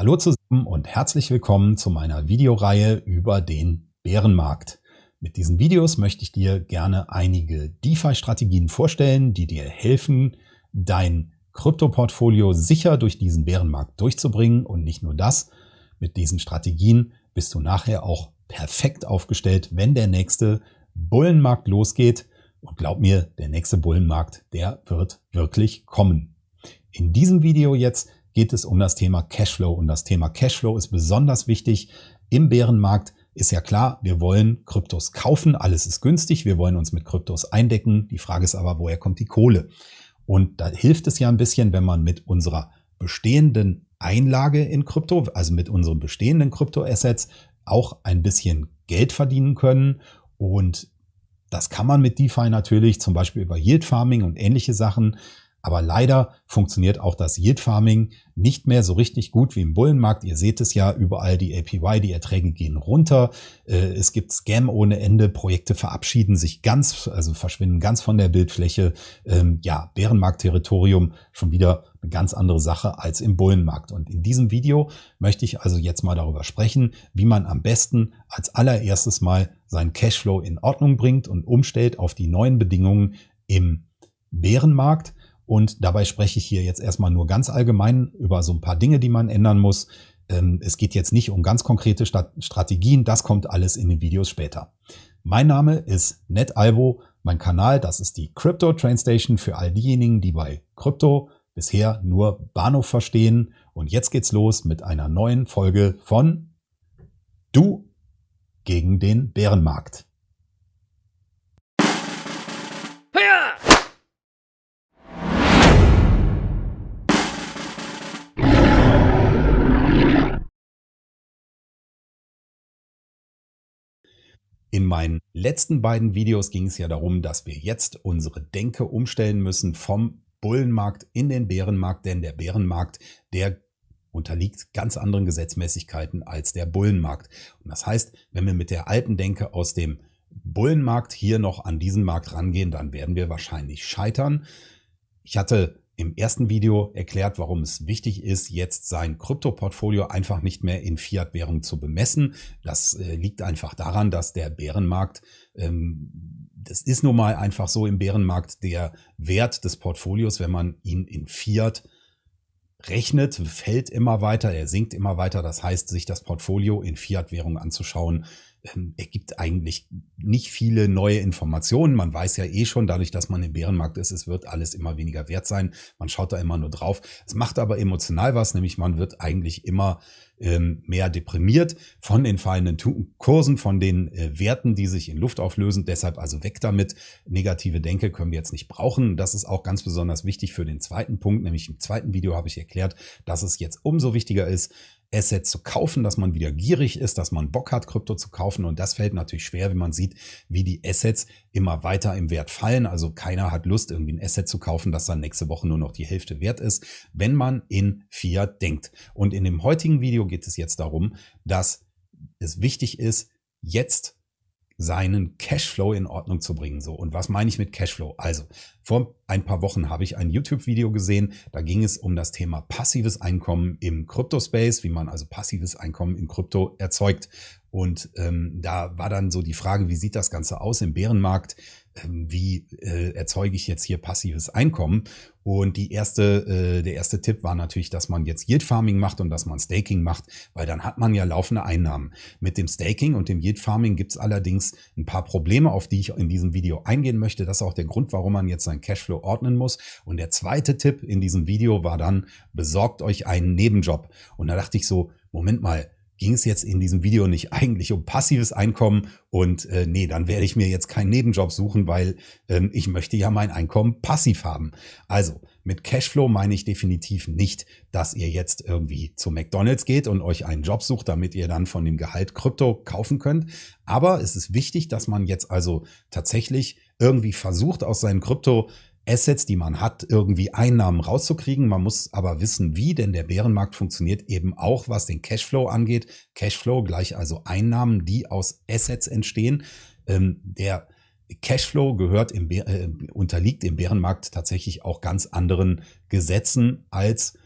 Hallo zusammen und herzlich willkommen zu meiner Videoreihe über den Bärenmarkt. Mit diesen Videos möchte ich dir gerne einige DeFi-Strategien vorstellen, die dir helfen, dein Kryptoportfolio sicher durch diesen Bärenmarkt durchzubringen. Und nicht nur das, mit diesen Strategien bist du nachher auch perfekt aufgestellt, wenn der nächste Bullenmarkt losgeht. Und glaub mir, der nächste Bullenmarkt, der wird wirklich kommen. In diesem Video jetzt geht es um das Thema Cashflow. Und das Thema Cashflow ist besonders wichtig im Bärenmarkt. Ist ja klar, wir wollen Kryptos kaufen, alles ist günstig, wir wollen uns mit Kryptos eindecken. Die Frage ist aber, woher kommt die Kohle? Und da hilft es ja ein bisschen, wenn man mit unserer bestehenden Einlage in Krypto, also mit unseren bestehenden Kryptoassets, auch ein bisschen Geld verdienen können. Und das kann man mit DeFi natürlich, zum Beispiel über Yield Farming und ähnliche Sachen. Aber leider funktioniert auch das Yield Farming nicht mehr so richtig gut wie im Bullenmarkt. Ihr seht es ja überall, die APY, die Erträge gehen runter. Äh, es gibt Scam ohne Ende. Projekte verabschieden sich ganz, also verschwinden ganz von der Bildfläche. Ähm, ja, Bärenmarkt-Territorium schon wieder eine ganz andere Sache als im Bullenmarkt. Und in diesem Video möchte ich also jetzt mal darüber sprechen, wie man am besten als allererstes mal seinen Cashflow in Ordnung bringt und umstellt auf die neuen Bedingungen im Bärenmarkt. Und dabei spreche ich hier jetzt erstmal nur ganz allgemein über so ein paar Dinge, die man ändern muss. Ähm, es geht jetzt nicht um ganz konkrete Strategien, das kommt alles in den Videos später. Mein Name ist NetAlbo, mein Kanal, das ist die Crypto Train Station für all diejenigen, die bei Krypto bisher nur Bahnhof verstehen. Und jetzt geht's los mit einer neuen Folge von Du gegen den Bärenmarkt. In meinen letzten beiden Videos ging es ja darum, dass wir jetzt unsere Denke umstellen müssen vom Bullenmarkt in den Bärenmarkt, denn der Bärenmarkt, der unterliegt ganz anderen Gesetzmäßigkeiten als der Bullenmarkt. Und das heißt, wenn wir mit der alten Denke aus dem Bullenmarkt hier noch an diesen Markt rangehen, dann werden wir wahrscheinlich scheitern. Ich hatte im ersten Video erklärt, warum es wichtig ist, jetzt sein Kryptoportfolio einfach nicht mehr in Fiat-Währung zu bemessen. Das äh, liegt einfach daran, dass der Bärenmarkt, ähm, das ist nun mal einfach so im Bärenmarkt, der Wert des Portfolios, wenn man ihn in Fiat rechnet, fällt immer weiter, er sinkt immer weiter. Das heißt, sich das Portfolio in Fiat-Währung anzuschauen, ähm, ergibt eigentlich nicht viele neue Informationen. Man weiß ja eh schon, dadurch, dass man im Bärenmarkt ist, es wird alles immer weniger wert sein. Man schaut da immer nur drauf. Es macht aber emotional was, nämlich man wird eigentlich immer ähm, mehr deprimiert von den fallenden Kursen, von den äh, Werten, die sich in Luft auflösen. Deshalb also weg damit. Negative Denke können wir jetzt nicht brauchen. Das ist auch ganz besonders wichtig für den zweiten Punkt, nämlich im zweiten Video habe ich erklärt, dass es jetzt umso wichtiger ist, Assets zu kaufen, dass man wieder gierig ist, dass man Bock hat, Krypto zu kaufen. Und das fällt natürlich schwer, wenn man sieht, wie die Assets immer weiter im Wert fallen. Also keiner hat Lust, irgendwie ein Asset zu kaufen, das dann nächste Woche nur noch die Hälfte wert ist, wenn man in Fiat denkt. Und in dem heutigen Video geht es jetzt darum, dass es wichtig ist, jetzt seinen Cashflow in Ordnung zu bringen. So und was meine ich mit Cashflow? Also vor ein paar Wochen habe ich ein YouTube-Video gesehen. Da ging es um das Thema passives Einkommen im Kryptospace, wie man also passives Einkommen im Krypto erzeugt. Und ähm, da war dann so die Frage, wie sieht das Ganze aus im Bärenmarkt? Ähm, wie äh, erzeuge ich jetzt hier passives Einkommen? Und die erste, äh, der erste Tipp war natürlich, dass man jetzt Yield Farming macht und dass man Staking macht, weil dann hat man ja laufende Einnahmen. Mit dem Staking und dem Yield Farming gibt es allerdings ein paar Probleme, auf die ich in diesem Video eingehen möchte. Das ist auch der Grund, warum man jetzt seinen Cashflow ordnen muss. Und der zweite Tipp in diesem Video war dann, besorgt euch einen Nebenjob. Und da dachte ich so, Moment mal, ging es jetzt in diesem Video nicht eigentlich um passives Einkommen und äh, nee, dann werde ich mir jetzt keinen Nebenjob suchen, weil ähm, ich möchte ja mein Einkommen passiv haben. Also mit Cashflow meine ich definitiv nicht, dass ihr jetzt irgendwie zu McDonald's geht und euch einen Job sucht, damit ihr dann von dem Gehalt Krypto kaufen könnt. Aber es ist wichtig, dass man jetzt also tatsächlich irgendwie versucht, aus seinen Krypto Assets, die man hat, irgendwie Einnahmen rauszukriegen. Man muss aber wissen, wie, denn der Bärenmarkt funktioniert eben auch, was den Cashflow angeht. Cashflow gleich also Einnahmen, die aus Assets entstehen. Ähm, der Cashflow gehört im äh, unterliegt im Bärenmarkt tatsächlich auch ganz anderen Gesetzen als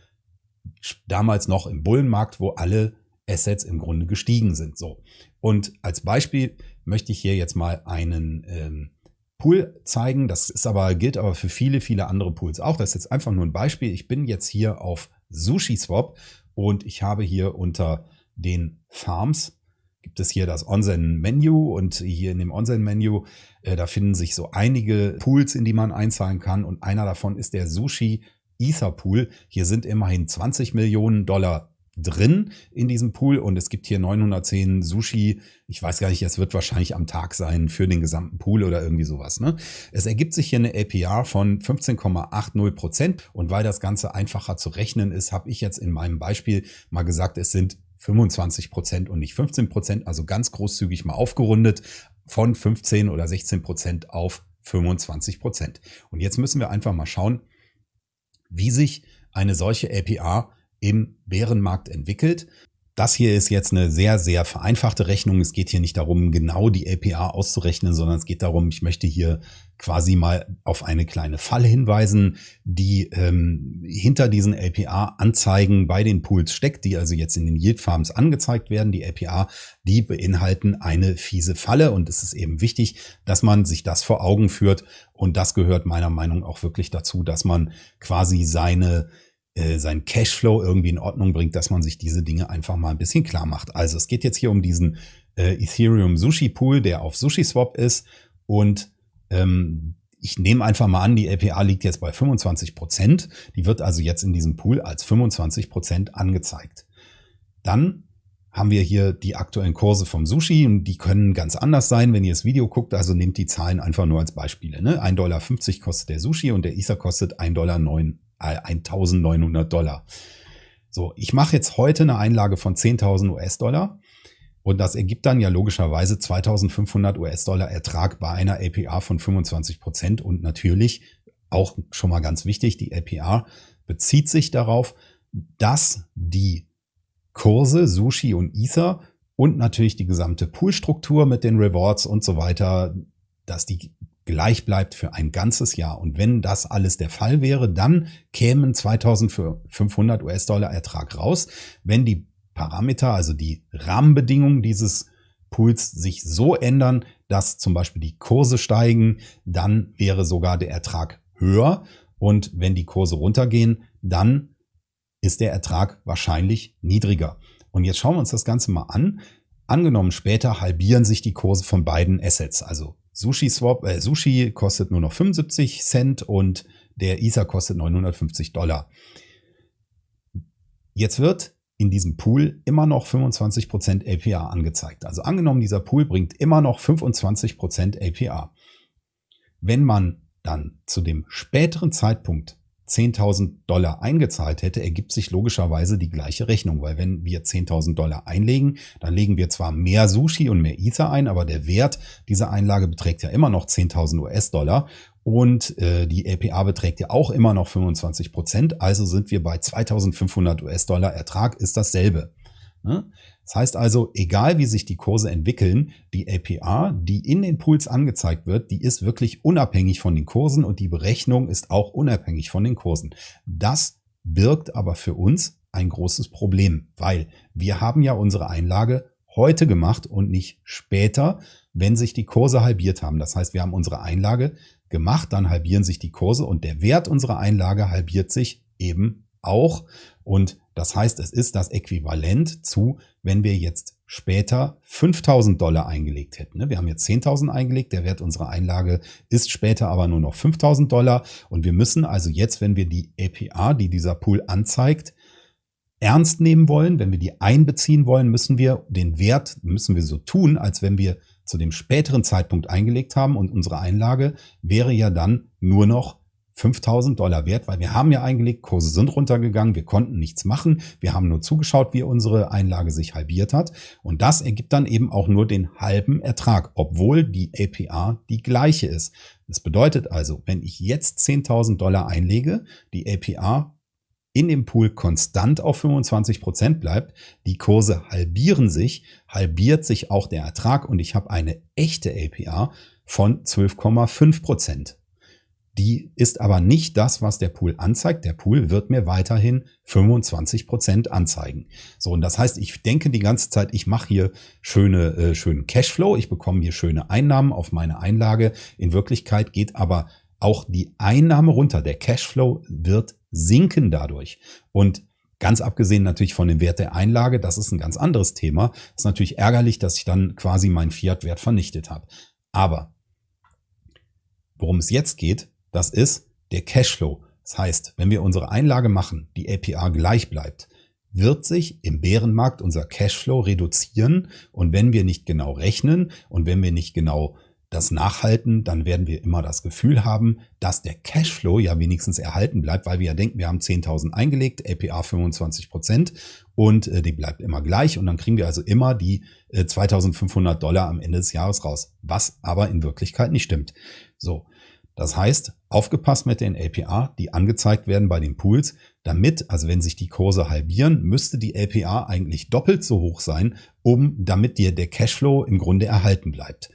damals noch im Bullenmarkt, wo alle Assets im Grunde gestiegen sind. So. Und als Beispiel möchte ich hier jetzt mal einen ähm, Pool zeigen. Das ist aber, gilt aber für viele, viele andere Pools auch. Das ist jetzt einfach nur ein Beispiel. Ich bin jetzt hier auf SushiSwap und ich habe hier unter den Farms gibt es hier das Onsen-Menü und hier in dem Onsen-Menü, äh, da finden sich so einige Pools, in die man einzahlen kann und einer davon ist der Sushi Ether Pool. Hier sind immerhin 20 Millionen Dollar drin in diesem Pool und es gibt hier 910 Sushi. Ich weiß gar nicht, es wird wahrscheinlich am Tag sein für den gesamten Pool oder irgendwie sowas. Ne? Es ergibt sich hier eine APR von 15,80 Prozent und weil das Ganze einfacher zu rechnen ist, habe ich jetzt in meinem Beispiel mal gesagt, es sind 25 Prozent und nicht 15 Prozent, also ganz großzügig mal aufgerundet von 15 oder 16 Prozent auf 25 Prozent. Und jetzt müssen wir einfach mal schauen, wie sich eine solche APR im Bärenmarkt entwickelt. Das hier ist jetzt eine sehr, sehr vereinfachte Rechnung. Es geht hier nicht darum, genau die APA auszurechnen, sondern es geht darum, ich möchte hier quasi mal auf eine kleine Falle hinweisen, die ähm, hinter diesen APA-Anzeigen bei den Pools steckt, die also jetzt in den Yield Farms angezeigt werden. Die APA, die beinhalten eine fiese Falle und es ist eben wichtig, dass man sich das vor Augen führt und das gehört meiner Meinung auch wirklich dazu, dass man quasi seine äh, sein Cashflow irgendwie in Ordnung bringt, dass man sich diese Dinge einfach mal ein bisschen klar macht. Also es geht jetzt hier um diesen äh, Ethereum Sushi Pool, der auf SushiSwap ist und ähm, ich nehme einfach mal an, die LPA liegt jetzt bei 25 Prozent. Die wird also jetzt in diesem Pool als 25 Prozent angezeigt. Dann haben wir hier die aktuellen Kurse vom Sushi und die können ganz anders sein, wenn ihr das Video guckt. Also nehmt die Zahlen einfach nur als Beispiele. Ne? 1,50 Dollar kostet der Sushi und der Ether kostet 1,09 Dollar 1900 Dollar. So, ich mache jetzt heute eine Einlage von 10.000 US-Dollar und das ergibt dann ja logischerweise 2.500 US-Dollar Ertrag bei einer APR von 25 Prozent und natürlich auch schon mal ganz wichtig, die APR bezieht sich darauf, dass die Kurse Sushi und Ether und natürlich die gesamte Poolstruktur mit den Rewards und so weiter, dass die gleich bleibt für ein ganzes Jahr. Und wenn das alles der Fall wäre, dann kämen 2500 US-Dollar Ertrag raus. Wenn die Parameter, also die Rahmenbedingungen dieses Pools sich so ändern, dass zum Beispiel die Kurse steigen, dann wäre sogar der Ertrag höher. Und wenn die Kurse runtergehen, dann ist der Ertrag wahrscheinlich niedriger. Und jetzt schauen wir uns das Ganze mal an. Angenommen, später halbieren sich die Kurse von beiden Assets, also Sushi Swap, äh, Sushi kostet nur noch 75 Cent und der Ether kostet 950 Dollar. Jetzt wird in diesem Pool immer noch 25% APR angezeigt. Also angenommen, dieser Pool bringt immer noch 25% APR. Wenn man dann zu dem späteren Zeitpunkt 10.000 Dollar eingezahlt hätte, ergibt sich logischerweise die gleiche Rechnung, weil wenn wir 10.000 Dollar einlegen, dann legen wir zwar mehr Sushi und mehr Ether ein, aber der Wert dieser Einlage beträgt ja immer noch 10.000 US-Dollar und äh, die LPA beträgt ja auch immer noch 25 Prozent, also sind wir bei 2.500 US-Dollar Ertrag, ist dasselbe. Ne? Das heißt also, egal wie sich die Kurse entwickeln, die APR, die in den Pools angezeigt wird, die ist wirklich unabhängig von den Kursen und die Berechnung ist auch unabhängig von den Kursen. Das birgt aber für uns ein großes Problem, weil wir haben ja unsere Einlage heute gemacht und nicht später, wenn sich die Kurse halbiert haben. Das heißt, wir haben unsere Einlage gemacht, dann halbieren sich die Kurse und der Wert unserer Einlage halbiert sich eben auch. Und das heißt, es ist das Äquivalent zu, wenn wir jetzt später 5000 Dollar eingelegt hätten. Ne? Wir haben jetzt 10.000 eingelegt, der Wert unserer Einlage ist später aber nur noch 5000 Dollar und wir müssen also jetzt, wenn wir die APR, die dieser Pool anzeigt, ernst nehmen wollen, wenn wir die einbeziehen wollen, müssen wir den Wert, müssen wir so tun, als wenn wir zu dem späteren Zeitpunkt eingelegt haben und unsere Einlage wäre ja dann nur noch 5000 Dollar wert, weil wir haben ja eingelegt, Kurse sind runtergegangen, wir konnten nichts machen, wir haben nur zugeschaut, wie unsere Einlage sich halbiert hat und das ergibt dann eben auch nur den halben Ertrag, obwohl die APR die gleiche ist. Das bedeutet also, wenn ich jetzt 10.000 Dollar einlege, die APR in dem Pool konstant auf 25 Prozent bleibt, die Kurse halbieren sich, halbiert sich auch der Ertrag und ich habe eine echte APR von 12,5 Prozent. Die ist aber nicht das, was der Pool anzeigt. Der Pool wird mir weiterhin 25 Prozent anzeigen. So, und das heißt, ich denke die ganze Zeit, ich mache hier schöne, äh, schönen Cashflow, ich bekomme hier schöne Einnahmen auf meine Einlage. In Wirklichkeit geht aber auch die Einnahme runter. Der Cashflow wird sinken dadurch. Und Ganz abgesehen natürlich von dem Wert der Einlage, das ist ein ganz anderes Thema. Das ist natürlich ärgerlich, dass ich dann quasi meinen Fiat-Wert vernichtet habe. Aber worum es jetzt geht, das ist der Cashflow. Das heißt, wenn wir unsere Einlage machen, die APR gleich bleibt, wird sich im Bärenmarkt unser Cashflow reduzieren. Und wenn wir nicht genau rechnen und wenn wir nicht genau das nachhalten, dann werden wir immer das Gefühl haben, dass der Cashflow ja wenigstens erhalten bleibt, weil wir ja denken, wir haben 10.000 eingelegt, APR 25 Prozent und äh, die bleibt immer gleich und dann kriegen wir also immer die äh, 2.500 Dollar am Ende des Jahres raus, was aber in Wirklichkeit nicht stimmt. So, das heißt, aufgepasst mit den APR, die angezeigt werden bei den Pools, damit, also wenn sich die Kurse halbieren, müsste die APR eigentlich doppelt so hoch sein, um damit dir der Cashflow im Grunde erhalten bleibt.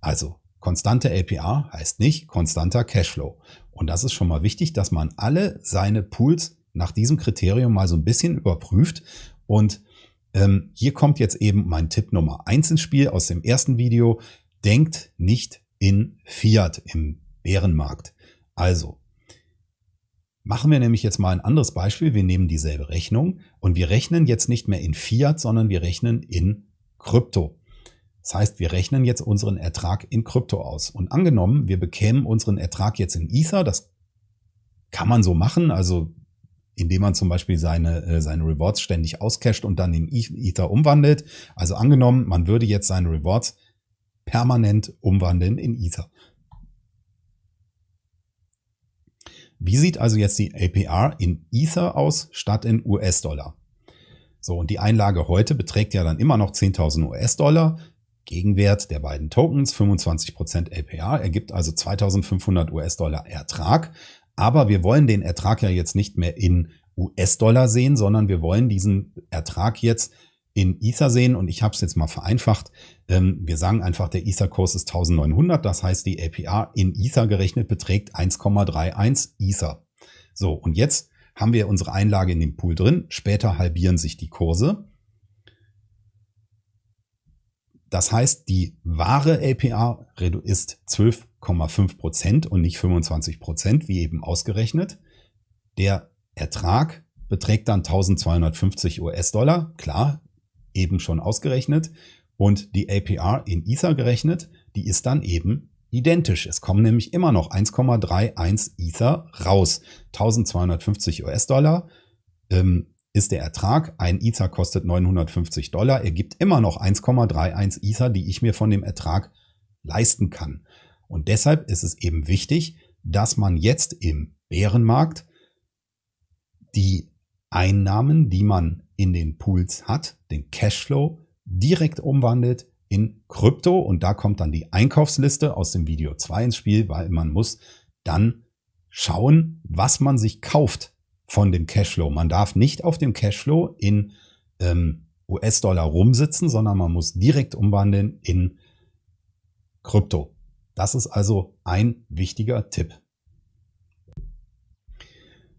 Also konstante APR heißt nicht konstanter Cashflow. Und das ist schon mal wichtig, dass man alle seine Pools nach diesem Kriterium mal so ein bisschen überprüft. Und ähm, hier kommt jetzt eben mein Tipp Nummer eins ins Spiel aus dem ersten Video. Denkt nicht in Fiat im Bärenmarkt. Also, machen wir nämlich jetzt mal ein anderes Beispiel. Wir nehmen dieselbe Rechnung und wir rechnen jetzt nicht mehr in Fiat, sondern wir rechnen in Krypto. Das heißt, wir rechnen jetzt unseren Ertrag in Krypto aus. Und angenommen, wir bekämen unseren Ertrag jetzt in Ether, das kann man so machen, also indem man zum Beispiel seine, äh, seine Rewards ständig auscasht und dann in Ether umwandelt. Also angenommen, man würde jetzt seine Rewards permanent umwandeln in Ether. Wie sieht also jetzt die APR in Ether aus statt in US-Dollar? So, und die Einlage heute beträgt ja dann immer noch 10.000 US-Dollar. Gegenwert der beiden Tokens, 25% APR, ergibt also 2.500 US-Dollar Ertrag. Aber wir wollen den Ertrag ja jetzt nicht mehr in US-Dollar sehen, sondern wir wollen diesen Ertrag jetzt in Ether sehen und ich habe es jetzt mal vereinfacht. Ähm, wir sagen einfach, der Ether-Kurs ist 1900, das heißt, die APR in Ether gerechnet beträgt 1,31 Ether. So, und jetzt haben wir unsere Einlage in dem Pool drin. Später halbieren sich die Kurse. Das heißt, die wahre APR ist 12,5 Prozent und nicht 25%, Prozent, wie eben ausgerechnet. Der Ertrag beträgt dann 1250 US-Dollar. Klar, eben schon ausgerechnet und die APR in Ether gerechnet, die ist dann eben identisch. Es kommen nämlich immer noch 1,31 Ether raus. 1250 US-Dollar ähm, ist der Ertrag. Ein Ether kostet 950 Dollar. Er gibt immer noch 1,31 Ether, die ich mir von dem Ertrag leisten kann. Und deshalb ist es eben wichtig, dass man jetzt im Bärenmarkt die Einnahmen, die man in den Pools hat, den Cashflow, direkt umwandelt in Krypto und da kommt dann die Einkaufsliste aus dem Video 2 ins Spiel, weil man muss dann schauen, was man sich kauft von dem Cashflow. Man darf nicht auf dem Cashflow in ähm, US-Dollar rumsitzen, sondern man muss direkt umwandeln in Krypto. Das ist also ein wichtiger Tipp.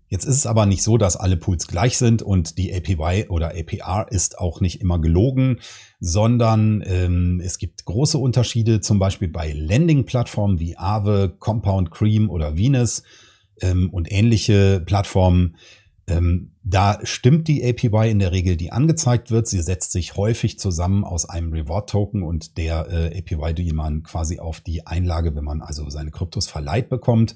Jetzt ist es aber nicht so, dass alle Pools gleich sind und die APY oder APR ist auch nicht immer gelogen, sondern ähm, es gibt große Unterschiede, zum Beispiel bei Lending-Plattformen wie Aave, Compound Cream oder Venus ähm, und ähnliche Plattformen. Ähm, da stimmt die APY in der Regel, die angezeigt wird. Sie setzt sich häufig zusammen aus einem Reward-Token und der äh, APY, die man quasi auf die Einlage, wenn man also seine Kryptos verleiht bekommt.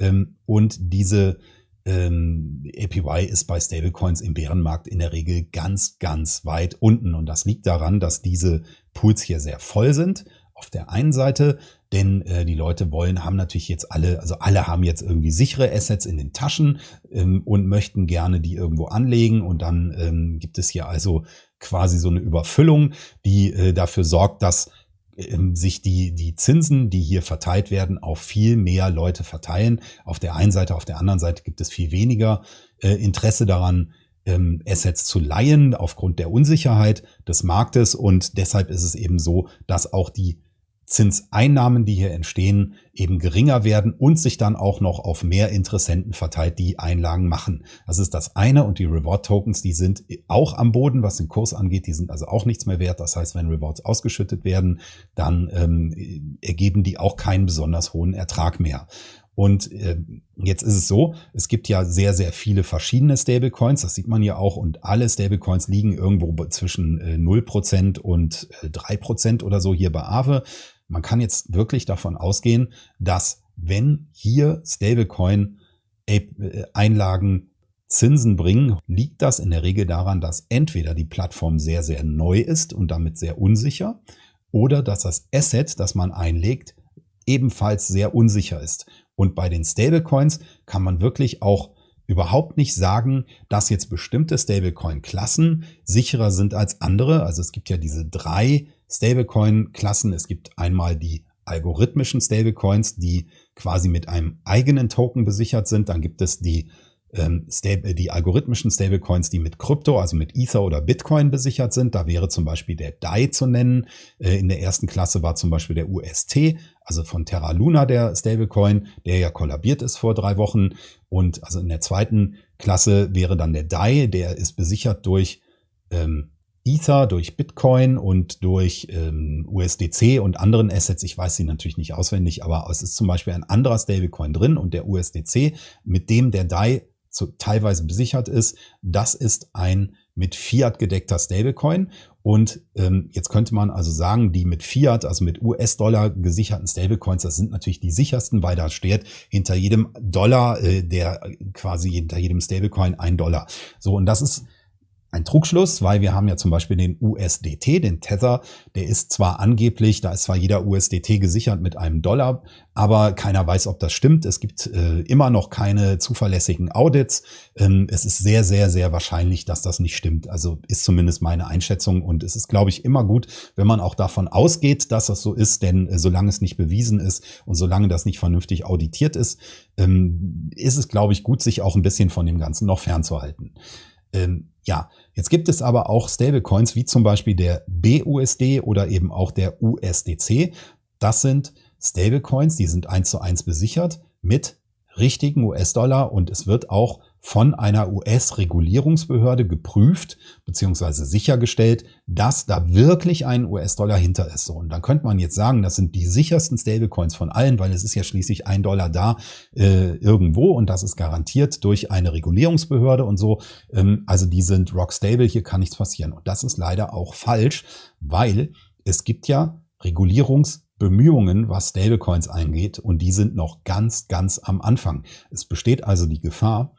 Ähm, und diese ähm, APY ist bei Stablecoins im Bärenmarkt in der Regel ganz, ganz weit unten. Und das liegt daran, dass diese Pools hier sehr voll sind. Auf der einen Seite, denn äh, die Leute wollen, haben natürlich jetzt alle, also alle haben jetzt irgendwie sichere Assets in den Taschen ähm, und möchten gerne die irgendwo anlegen. Und dann ähm, gibt es hier also quasi so eine Überfüllung, die äh, dafür sorgt, dass sich die, die Zinsen, die hier verteilt werden, auf viel mehr Leute verteilen. Auf der einen Seite, auf der anderen Seite gibt es viel weniger äh, Interesse daran, ähm, Assets zu leihen aufgrund der Unsicherheit des Marktes. Und deshalb ist es eben so, dass auch die Zinseinnahmen, die hier entstehen, eben geringer werden und sich dann auch noch auf mehr Interessenten verteilt, die Einlagen machen. Das ist das eine und die Reward Tokens, die sind auch am Boden, was den Kurs angeht, die sind also auch nichts mehr wert. Das heißt, wenn Rewards ausgeschüttet werden, dann ähm, ergeben die auch keinen besonders hohen Ertrag mehr. Und äh, jetzt ist es so, es gibt ja sehr, sehr viele verschiedene Stablecoins, das sieht man ja auch, und alle Stablecoins liegen irgendwo zwischen äh, 0% und äh, 3% oder so hier bei Aave. Man kann jetzt wirklich davon ausgehen, dass wenn hier Stablecoin-Einlagen äh, Zinsen bringen, liegt das in der Regel daran, dass entweder die Plattform sehr, sehr neu ist und damit sehr unsicher oder dass das Asset, das man einlegt, ebenfalls sehr unsicher ist. Und bei den Stablecoins kann man wirklich auch überhaupt nicht sagen, dass jetzt bestimmte Stablecoin-Klassen sicherer sind als andere. Also es gibt ja diese drei Stablecoin-Klassen. Es gibt einmal die algorithmischen Stablecoins, die quasi mit einem eigenen Token besichert sind. Dann gibt es die ähm, die algorithmischen Stablecoins, die mit Krypto, also mit Ether oder Bitcoin besichert sind. Da wäre zum Beispiel der DAI zu nennen. Äh, in der ersten Klasse war zum Beispiel der UST, also von Terra Luna der Stablecoin, der ja kollabiert ist vor drei Wochen. Und also in der zweiten Klasse wäre dann der DAI, der ist besichert durch ähm, Ether, durch Bitcoin und durch ähm, USDC und anderen Assets. Ich weiß sie natürlich nicht auswendig, aber es ist zum Beispiel ein anderer Stablecoin drin und der USDC, mit dem der DAI zu, teilweise besichert ist. Das ist ein mit Fiat gedeckter Stablecoin. Und ähm, jetzt könnte man also sagen, die mit Fiat, also mit US-Dollar gesicherten Stablecoins, das sind natürlich die sichersten, weil da steht hinter jedem Dollar, äh, der quasi hinter jedem Stablecoin ein Dollar. So, und das ist ein Trugschluss, weil wir haben ja zum Beispiel den USDT, den Tether, der ist zwar angeblich, da ist zwar jeder USDT gesichert mit einem Dollar, aber keiner weiß, ob das stimmt. Es gibt äh, immer noch keine zuverlässigen Audits. Ähm, es ist sehr, sehr, sehr wahrscheinlich, dass das nicht stimmt. Also ist zumindest meine Einschätzung und es ist, glaube ich, immer gut, wenn man auch davon ausgeht, dass das so ist, denn äh, solange es nicht bewiesen ist und solange das nicht vernünftig auditiert ist, ähm, ist es, glaube ich, gut, sich auch ein bisschen von dem Ganzen noch fernzuhalten. Ähm, ja, jetzt gibt es aber auch Stablecoins wie zum Beispiel der BUSD oder eben auch der USDC. Das sind Stablecoins, die sind eins zu eins besichert mit richtigen US-Dollar und es wird auch von einer US-Regulierungsbehörde geprüft bzw. sichergestellt, dass da wirklich ein US-Dollar hinter ist. und dann könnte man jetzt sagen, das sind die sichersten Stablecoins von allen, weil es ist ja schließlich ein Dollar da äh, irgendwo und das ist garantiert durch eine Regulierungsbehörde und so. Ähm, also die sind rock stable, hier kann nichts passieren. Und das ist leider auch falsch, weil es gibt ja Regulierungs Bemühungen, was Stablecoins eingeht, und die sind noch ganz, ganz am Anfang. Es besteht also die Gefahr,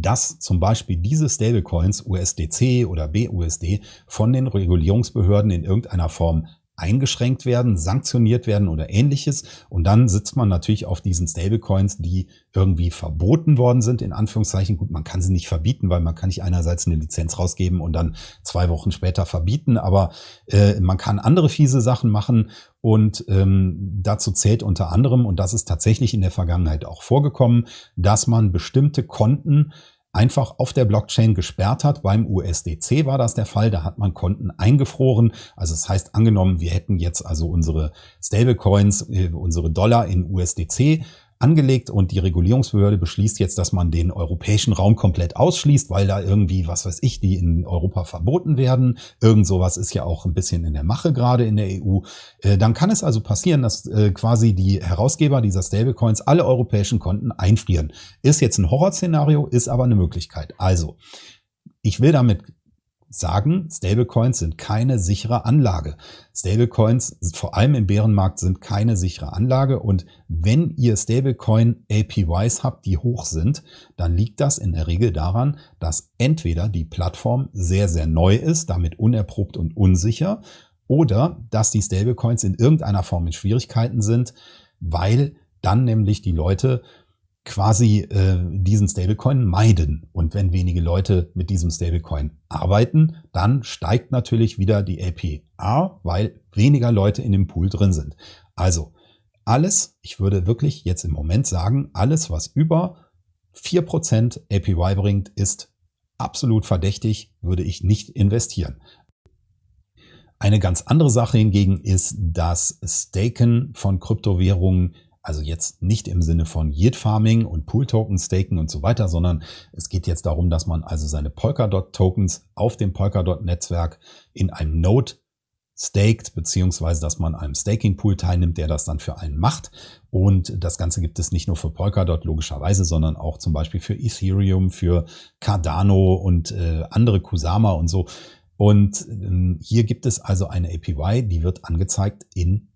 dass zum Beispiel diese Stablecoins USDC oder BUSD von den Regulierungsbehörden in irgendeiner Form eingeschränkt werden, sanktioniert werden oder ähnliches. Und dann sitzt man natürlich auf diesen Stablecoins, die irgendwie verboten worden sind, in Anführungszeichen. Gut, man kann sie nicht verbieten, weil man kann nicht einerseits eine Lizenz rausgeben und dann zwei Wochen später verbieten, aber äh, man kann andere fiese Sachen machen und ähm, dazu zählt unter anderem, und das ist tatsächlich in der Vergangenheit auch vorgekommen, dass man bestimmte Konten einfach auf der Blockchain gesperrt hat. Beim USDC war das der Fall. Da hat man Konten eingefroren. Also das heißt, angenommen, wir hätten jetzt also unsere Stablecoins, äh, unsere Dollar in USDC angelegt und die Regulierungsbehörde beschließt jetzt, dass man den europäischen Raum komplett ausschließt, weil da irgendwie, was weiß ich, die in Europa verboten werden. Irgend sowas ist ja auch ein bisschen in der Mache gerade in der EU. Äh, dann kann es also passieren, dass äh, quasi die Herausgeber dieser Stablecoins alle europäischen Konten einfrieren. Ist jetzt ein Horrorszenario, ist aber eine Möglichkeit. Also, ich will damit sagen, Stablecoins sind keine sichere Anlage. Stablecoins, vor allem im Bärenmarkt, sind keine sichere Anlage. Und wenn ihr Stablecoin APYs habt, die hoch sind, dann liegt das in der Regel daran, dass entweder die Plattform sehr, sehr neu ist, damit unerprobt und unsicher, oder dass die Stablecoins in irgendeiner Form in Schwierigkeiten sind, weil dann nämlich die Leute quasi äh, diesen Stablecoin meiden. Und wenn wenige Leute mit diesem Stablecoin arbeiten, dann steigt natürlich wieder die APR, weil weniger Leute in dem Pool drin sind. Also alles, ich würde wirklich jetzt im Moment sagen, alles, was über 4% APY bringt, ist absolut verdächtig, würde ich nicht investieren. Eine ganz andere Sache hingegen ist das Staken von Kryptowährungen also jetzt nicht im Sinne von Yield Farming und Pool Token staken und so weiter, sondern es geht jetzt darum, dass man also seine Polkadot Tokens auf dem Polkadot Netzwerk in einem Node staked, beziehungsweise dass man einem Staking Pool teilnimmt, der das dann für einen macht. Und das Ganze gibt es nicht nur für Polkadot logischerweise, sondern auch zum Beispiel für Ethereum, für Cardano und äh, andere Kusama und so. Und ähm, hier gibt es also eine APY, die wird angezeigt in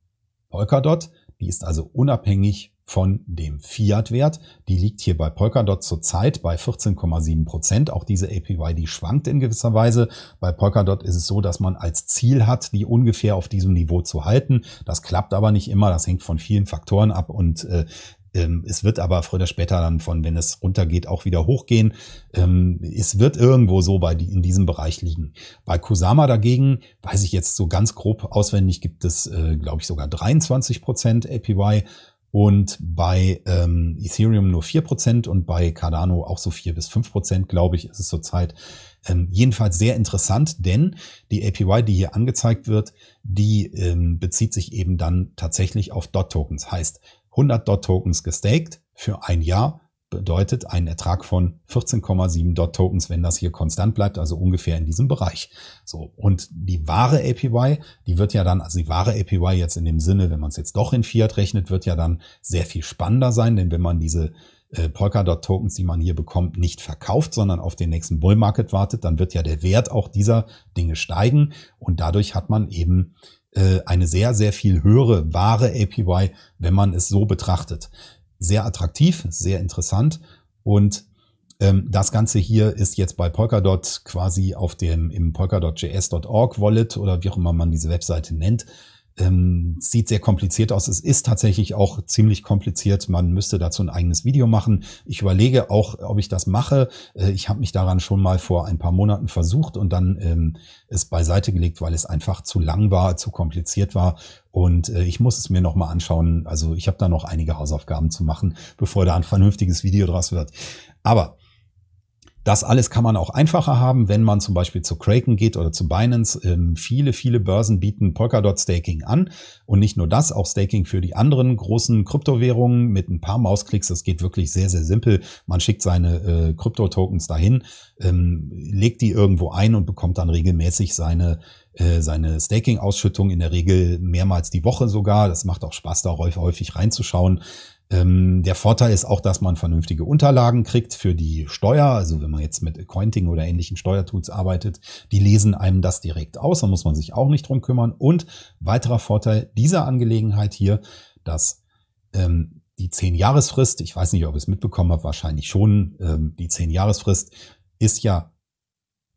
Polkadot. Die ist also unabhängig von dem Fiat-Wert. Die liegt hier bei Polkadot zurzeit bei 14,7 Prozent. Auch diese APY, die schwankt in gewisser Weise. Bei Polkadot ist es so, dass man als Ziel hat, die ungefähr auf diesem Niveau zu halten. Das klappt aber nicht immer. Das hängt von vielen Faktoren ab und äh, es wird aber früher oder später dann von, wenn es runtergeht, auch wieder hochgehen. Ähm, es wird irgendwo so bei die, in diesem Bereich liegen. Bei Kusama dagegen, weiß ich jetzt so ganz grob auswendig, gibt es, äh, glaube ich, sogar 23 Prozent APY und bei ähm, Ethereum nur vier Prozent und bei Cardano auch so vier bis fünf Prozent, glaube ich, ist es zurzeit. Ähm, jedenfalls sehr interessant, denn die APY, die hier angezeigt wird, die ähm, bezieht sich eben dann tatsächlich auf DOT-Tokens. Heißt, 100 DOT-Tokens gestaked für ein Jahr bedeutet einen Ertrag von 14,7 DOT-Tokens, wenn das hier konstant bleibt, also ungefähr in diesem Bereich. So Und die wahre APY, die wird ja dann, also die wahre APY jetzt in dem Sinne, wenn man es jetzt doch in Fiat rechnet, wird ja dann sehr viel spannender sein, denn wenn man diese äh, Polkadot-Tokens, die man hier bekommt, nicht verkauft, sondern auf den nächsten Bull Market wartet, dann wird ja der Wert auch dieser Dinge steigen und dadurch hat man eben eine sehr, sehr viel höhere wahre APY, wenn man es so betrachtet. Sehr attraktiv, sehr interessant und ähm, das Ganze hier ist jetzt bei Polkadot quasi auf dem im polkadot.js.org Wallet oder wie auch immer man diese Webseite nennt, ähm, sieht sehr kompliziert aus. Es ist tatsächlich auch ziemlich kompliziert. Man müsste dazu ein eigenes Video machen. Ich überlege auch, ob ich das mache. Äh, ich habe mich daran schon mal vor ein paar Monaten versucht und dann ähm, es beiseite gelegt, weil es einfach zu lang war, zu kompliziert war. Und äh, ich muss es mir nochmal anschauen. Also ich habe da noch einige Hausaufgaben zu machen, bevor da ein vernünftiges Video draus wird. Aber das alles kann man auch einfacher haben, wenn man zum Beispiel zu Kraken geht oder zu Binance. Ähm, viele, viele Börsen bieten Polkadot Staking an. Und nicht nur das, auch Staking für die anderen großen Kryptowährungen mit ein paar Mausklicks. Das geht wirklich sehr, sehr simpel. Man schickt seine äh, Krypto-Tokens dahin, ähm, legt die irgendwo ein und bekommt dann regelmäßig seine äh, seine Staking-Ausschüttung in der Regel mehrmals die Woche sogar. Das macht auch Spaß, da häufig reinzuschauen. Ähm, der Vorteil ist auch, dass man vernünftige Unterlagen kriegt für die Steuer. Also wenn man jetzt mit Accounting oder ähnlichen Steuertools arbeitet, die lesen einem das direkt aus. Da muss man sich auch nicht drum kümmern. Und weiterer Vorteil dieser Angelegenheit hier, dass ähm, die 10-Jahresfrist, ich weiß nicht, ob ihr es mitbekommen habt, wahrscheinlich schon, ähm, die 10-Jahresfrist ist ja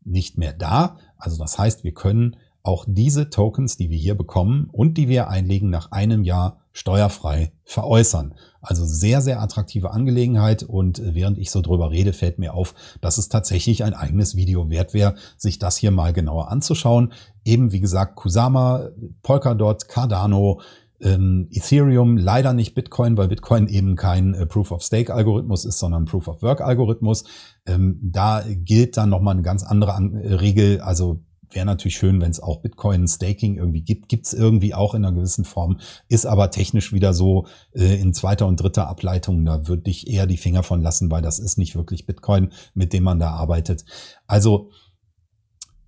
nicht mehr da. Also das heißt, wir können auch diese Tokens, die wir hier bekommen und die wir einlegen, nach einem Jahr steuerfrei veräußern. Also sehr, sehr attraktive Angelegenheit und während ich so drüber rede, fällt mir auf, dass es tatsächlich ein eigenes Video wert wäre, sich das hier mal genauer anzuschauen. Eben wie gesagt, Kusama, Polkadot, Cardano, ähm, Ethereum, leider nicht Bitcoin, weil Bitcoin eben kein äh, Proof-of-Stake-Algorithmus ist, sondern Proof-of-Work-Algorithmus. Ähm, da gilt dann nochmal eine ganz andere An äh, Regel. Also wäre natürlich schön, wenn es auch Bitcoin-Staking irgendwie gibt. Gibt es irgendwie auch in einer gewissen Form, ist aber technisch wieder so äh, in zweiter und dritter Ableitung. Da würde ich eher die Finger von lassen, weil das ist nicht wirklich Bitcoin, mit dem man da arbeitet. Also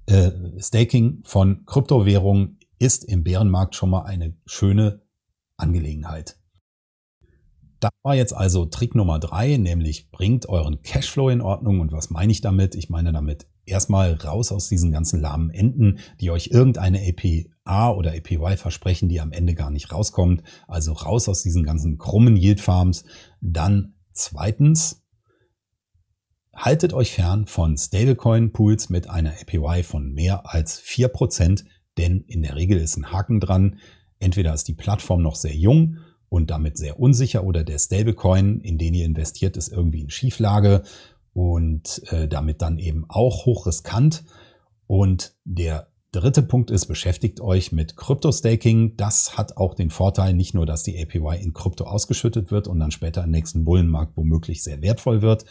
äh, Staking von Kryptowährungen ist im Bärenmarkt schon mal eine schöne Angelegenheit. Das war jetzt also Trick Nummer drei, nämlich bringt euren Cashflow in Ordnung. Und was meine ich damit? Ich meine damit erstmal raus aus diesen ganzen lahmen Enden, die euch irgendeine APA oder APY versprechen, die am Ende gar nicht rauskommt. Also raus aus diesen ganzen krummen Yield Farms. Dann zweitens, haltet euch fern von Stablecoin Pools mit einer APY von mehr als vier Prozent, denn in der Regel ist ein Haken dran. Entweder ist die Plattform noch sehr jung und damit sehr unsicher oder der Stablecoin, in den ihr investiert, ist irgendwie in Schieflage und äh, damit dann eben auch hochriskant. Und der dritte Punkt ist, beschäftigt euch mit Krypto-Staking. Das hat auch den Vorteil, nicht nur, dass die APY in Krypto ausgeschüttet wird und dann später im nächsten Bullenmarkt womöglich sehr wertvoll wird,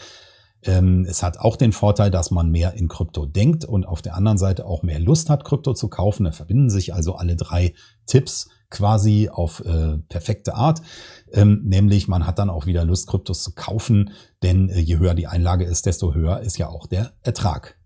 Ähm, es hat auch den Vorteil, dass man mehr in Krypto denkt und auf der anderen Seite auch mehr Lust hat, Krypto zu kaufen. Da verbinden sich also alle drei Tipps quasi auf äh, perfekte Art. Ähm, nämlich man hat dann auch wieder Lust, Kryptos zu kaufen, denn äh, je höher die Einlage ist, desto höher ist ja auch der Ertrag.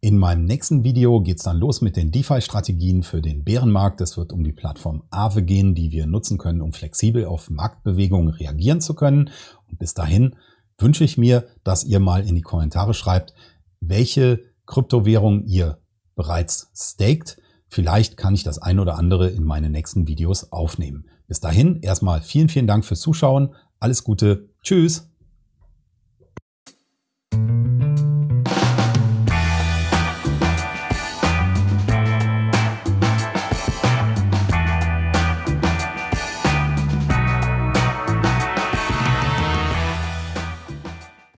In meinem nächsten Video geht's dann los mit den DeFi-Strategien für den Bärenmarkt. Es wird um die Plattform Aave gehen, die wir nutzen können, um flexibel auf Marktbewegungen reagieren zu können. Und bis dahin wünsche ich mir, dass ihr mal in die Kommentare schreibt, welche Kryptowährung ihr bereits staked. Vielleicht kann ich das ein oder andere in meine nächsten Videos aufnehmen. Bis dahin erstmal vielen, vielen Dank fürs Zuschauen. Alles Gute. Tschüss.